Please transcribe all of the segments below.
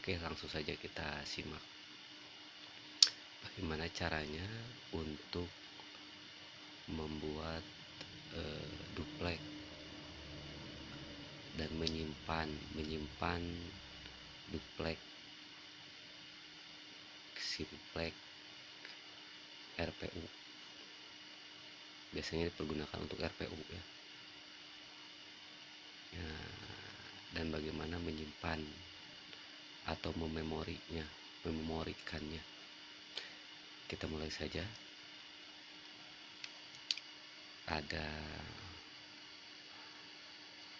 Oke, langsung saja kita simak bagaimana caranya untuk membuat uh, duplek dan menyimpan menyimpan duplek simplex RPU biasanya dipergunakan untuk RPU ya. ya dan bagaimana menyimpan atau mememorinya mememorikannya. Kita mulai saja. Ada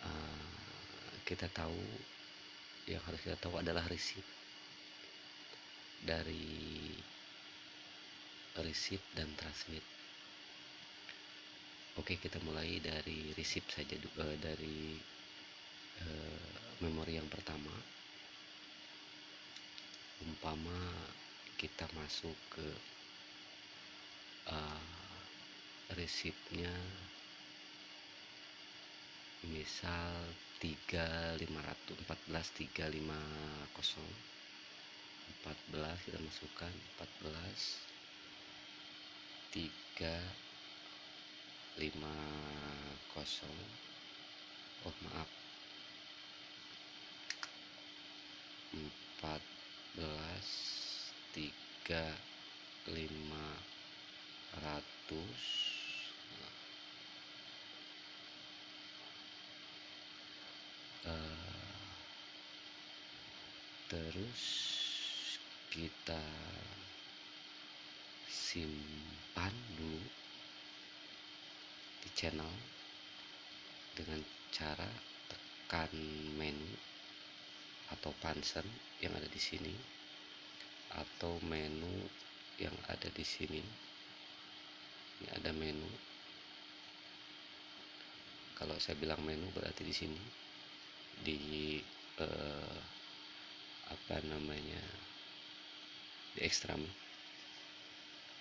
uh, kita tahu yang harus kita tahu adalah receipt dari receipt dan transmit. Oke kita mulai dari receipt saja uh, dari uh, memori yang pertama umpama kita masuk ke uh, resipnya misal 3500 14 350 14 kita masukkan 14 3 50 oh maaf 14 3 500 terus kita simpan dulu di channel dengan cara tekan menu atau pansen yang ada di sini atau menu yang ada di sini. Ini ada menu. Kalau saya bilang menu berarti di sini. Di eh, apa namanya di ekstram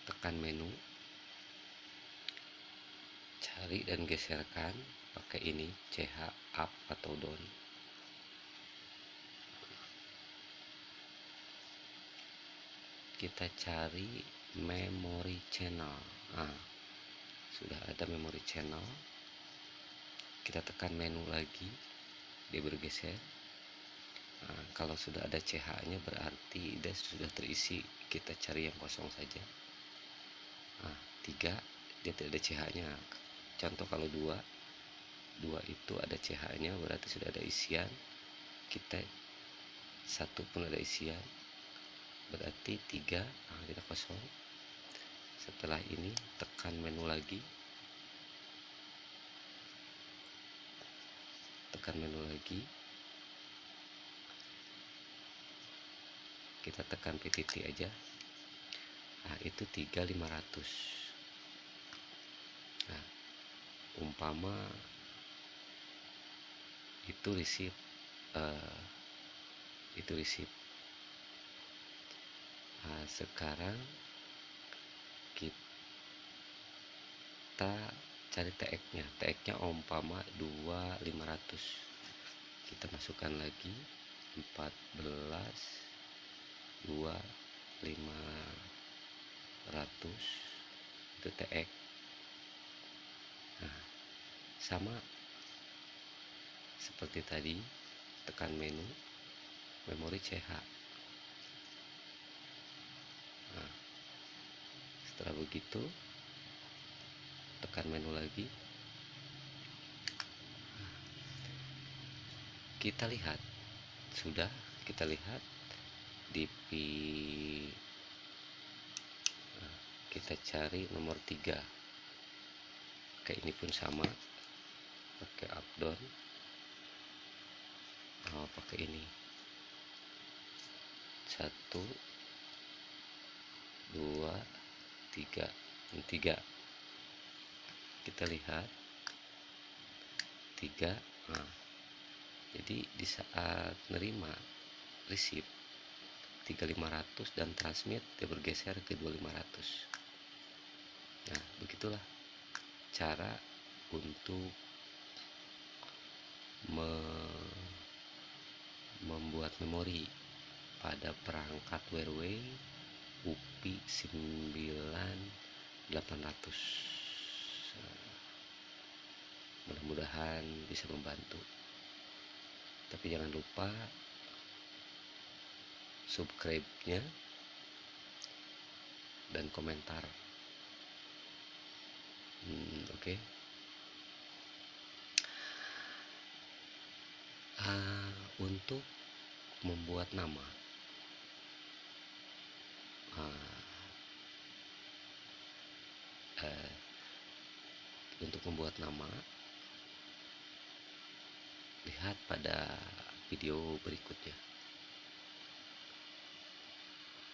tekan menu. Cari dan geserkan pakai ini CH up atau down kita cari memory channel. Nah, sudah ada memory channel. Kita tekan menu lagi dia bergeser. Nah, kalau sudah ada CH nya berarti dia sudah terisi kita cari yang kosong saja. Nah, tiga dia tidak ada CH nya contoh kalau dua dua itu ada CH nya berarti sudah ada isian. Kita satu pun ada isian berarti tiga nah, kita kosong. Setelah ini tekan menu lagi. Tekan menu lagi. Kita tekan PTT aja. Nah itu 3500 nah umpama itu receipt uh, itu receipt nah, sekarang kita cari TX nya TX nya umpama 2500 kita masukkan lagi 14 dua lima ratus. Itu TX nah sama seperti tadi tekan menu memori CH nah, setelah begitu tekan menu lagi. Kita lihat. Sudah kita lihat DP nah, kita cari nomor 3 oke ini pun sama. Pakai up down oh, pakai ini. Satu dua tiga tiga. Kita lihat. Tiga nah, jadi di saat nerima receipt 3500 dan transmit dia bergeser ke 2500 nah begitulah cara untuk me membuat memori pada perangkat Wearway UPI 9800 mudah-mudahan bisa membantu. Tapi jangan lupa subscribe-nya dan komentar. Hmm, oke. Okay. uh, untuk membuat nama uh, untuk membuat nama. Lihat pada video berikutnya